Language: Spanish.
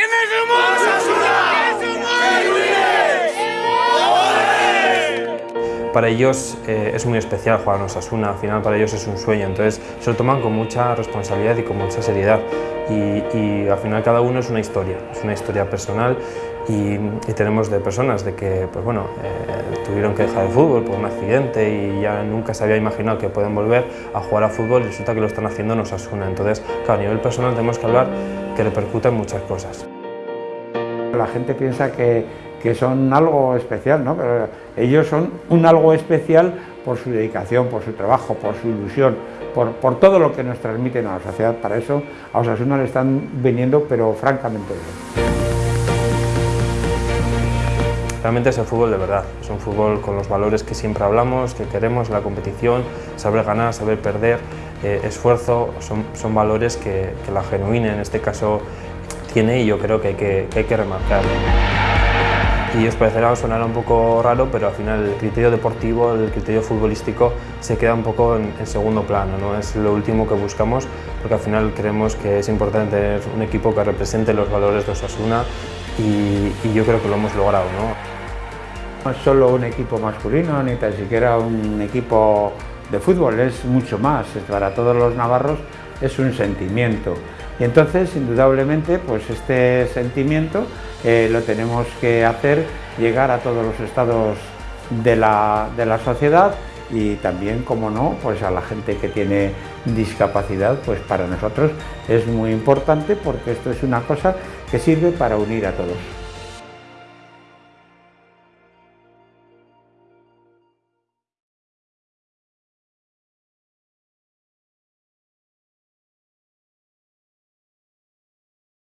¿Quiénes somos? Para ellos eh, es muy especial jugar en Osasuna, al final para ellos es un sueño, entonces se lo toman con mucha responsabilidad y con mucha seriedad. Y, y al final cada uno es una historia, es una historia personal y, tenemos de personas de que pues bueno, eh, tuvieron que dejar el fútbol por un accidente y ya nunca se había imaginado que pueden volver a jugar a fútbol y resulta que lo están haciendo en Osasuna, entonces claro, a nivel personal tenemos que hablar que repercute en muchas cosas. La gente piensa que, que son algo especial, ¿no? pero ellos son un algo especial por su dedicación, por su trabajo, por su ilusión, por, por todo lo que nos transmiten a la sociedad. Para eso a Osasuna le están viniendo, pero francamente. Realmente es el fútbol de verdad, es un fútbol con los valores que siempre hablamos, que queremos, la competición, saber ganar, saber perder, eh, esfuerzo, son, son valores que, que la genuina en este caso tiene y yo creo que hay que, que, hay que remarcar. Y os parecerá, os sonará un poco raro, pero al final el criterio deportivo, el criterio futbolístico se queda un poco en, en, segundo plano, ¿no? es lo último que buscamos, porque al final creemos que es importante tener un equipo que represente los valores de Osasuna y, yo creo que lo hemos logrado. ¿no? no es solo un equipo masculino, ni tan siquiera un equipo de fútbol, es mucho más, para todos los navarros es un sentimiento. Y entonces, indudablemente, pues este sentimiento eh, lo tenemos que hacer llegar a todos los estados de la, de la sociedad y también, como no, pues a la gente que tiene discapacidad, pues para nosotros es muy importante porque esto es una cosa que sirve para unir a todos.